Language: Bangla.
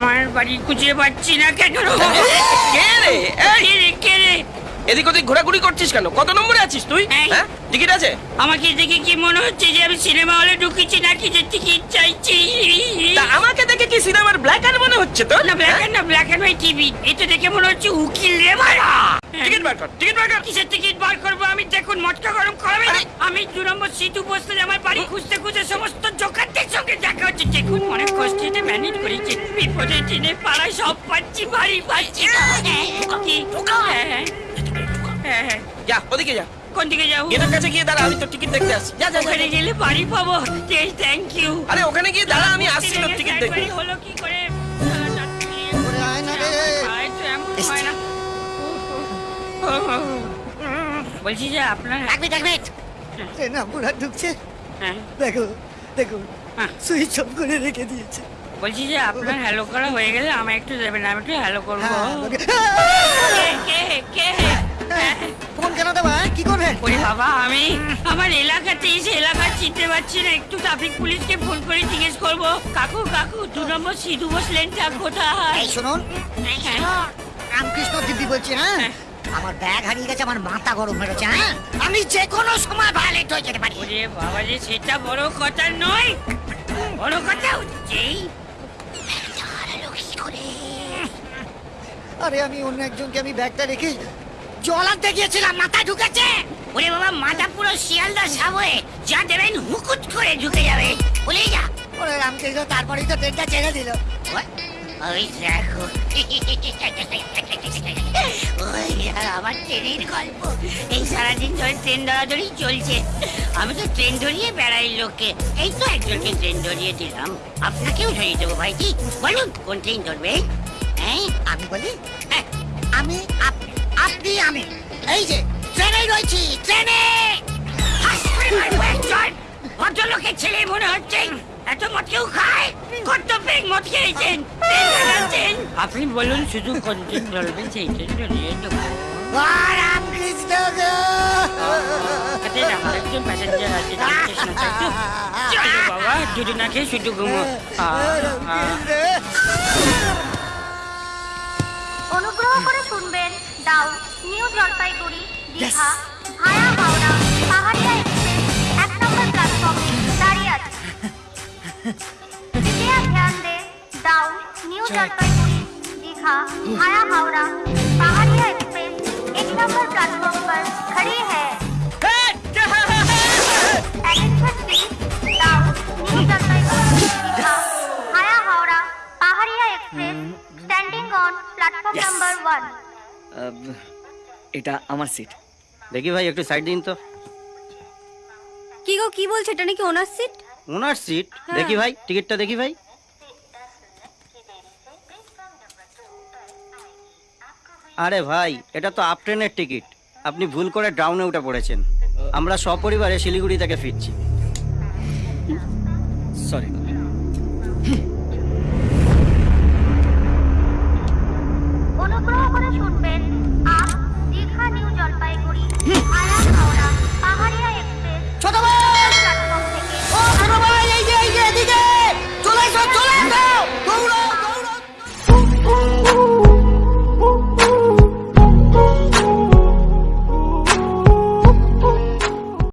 আমার বাড়ি খুঁজে পাচ্ছি না কেন? কে রে? কে রে? কে রে? এদিক ওদিক ঘোরাঘুরি করছিস কেন? কত নম্বরে আছিস তুই। হ্যাঁ? টিকিট আছে? আমাকে দেখে কি মনে হচ্ছে যে আমি সিনেমা হলে ঢুকেছি নাকি যে টিকিট চাইছি? তা আমাকে দেখে কি সিনেমার ব্ল্যাক আর মনে হচ্ছে তো না ব্ল্যাক এন্ড না ব্ল্যাক এন্ড হোয়াইট টিভি এটা দেখে মনে হচ্ছে উকিল রে মারা। টিকিট বার কর টিকিট বার কর। কিসের টিকিট বার করব? আমি দেখুন মটকা গরম করাবে আমি দু নম্বর সিট উপস্থিত আমার বাড়ি খুঁজতে খুঁজতে সমস্ত জোকারদের সঙ্গে দেখা হচ্ছে। দেখুন অনেক কষ্টে ম্যানেজ করেছি বিপদে টিনে পাড়ায় সব পাচ্ছি বাড়ি পাচ্ছি হ্যাঁ, হ্যাঁ। হ্যাঁ, হ্যাঁ। যা ওদিকে যা। কোন দিকে যাব? গেটের কাছে গিয়ে দাঁড়া আমি তো টিকিট দেখতে আসছি। যা যা ওখানে গেলে বাড়ি পাবো। থ্যাংক ইউ আরে ওখানে গিয়ে দাঁড়া আমি আসছি তোর টিকিট দেখতে। হলো কি করে? না রে। আয় তো এমন বলছি যে আপনার এক মিনিট এক মিনিট ট্রেন আমরা ঢুকছে। হ্যাঁ। দেখো দেখো। হ্যাঁ। সুইচ অফ করে রেখে দিয়েছে। বলছি যে আপনার হ্যালো করা হয়ে গেলে আমায় একটু দেবেন আমি একটু হ্যালো করব। হ্যাঁ, কে কে কে? ফোন কেন দেবা? কি করবেন? ওরে বাবা আমি আমার এলাকাতে এসে এলাকা চিনতে পারছি না একটু ট্রাফিক পুলিশকে ফোন করে জিজ্ঞেস করব। কাকু কাকু দু নম্বর সিধু বসলেনটা কোথায়? শুনুন। হ্যাঁ। রামকৃষ্ণ দিব্যি বলছি হ্যাঁ? হ্যাঁ। আমার ব্যাগ হারিয়ে গেছে আমার মাথা গরম হয়ে গেছে হ্যাঁ? আমি যে কোনো সময় ভায়োলেট হয়ে যেতে পারি। ওরে বাবা যে সেটা বড় কথা নয় বড় কথা হচ্ছে হারালো কি করে আরে আমি অন্য একজনকে আমি ব্যাগটা রেখে জল আনতে গিয়েছিলাম মাথা ঢুকেছে। ওরে বাবা মাথা পুরো শিয়ালদা সাবয়ে যা দেবেন হুকুট করে ঢুকে যাবে। বলেই যা। ওরে রামকৃষ্ণ তারপরেই তো ট্রেনটা ছেড়ে দিল। ওই দেখো। ওই আর আমার ট্রেনের গল্প। এই সারাদিন ধরে ট্রেন ধরাধরি চলছে। আমি তো ট্রেন ধরিয়ে বেড়াই লোককে। এই তো একজনকে ট্রেন ধরিয়ে দিলাম। আপনাকেও ধরিয়ে দেবো ভাইজি। বলুন কোন ট্রেন ধরবে? আমি বলি হ্যাঁ, আমি আপনি আমি। এই যে ট্রেনে রয়েছি ট্রেনে! ভদ্রলোকের ছেলে মনে হচ্ছে এত মদ কেউ খায়? কত পেক মদ খেয়েছেন আপনি বলুন শুধু কোন ট্রেন ধরবেন সেই দেবো রামকৃষ্ণ আমার একজন প্যাসেঞ্জার আছে বাবা শুধু ঘুমো। অনুগ্রহ করে শুনবেন দাও new Jalpaiguri Digha via Howrah Paharia express এক নম্বর প্ল্যাটফর্মে দাঁড়িয়ে আছে कृपया ध्यान दें दाउ न्यू जलपाईगुड़ी दीघा भाया हावड़ा ওয়ান এটা আমার সিট দেখি ভাই একটু সাইড দিন তো। কি গো কি বলছে? এটা নাকি ওনার সিট ওনার সিট দেখি ভাই টিকিটটা দেখি ভাই। আরে ভাই এটা তো আপ ট্রেনের টিকিট আপনি ভুল করে ডাউনে উঠে পড়েছেন। আমরা সপরিবারে শিলিগুড়ি থেকে ফিরছি। সরি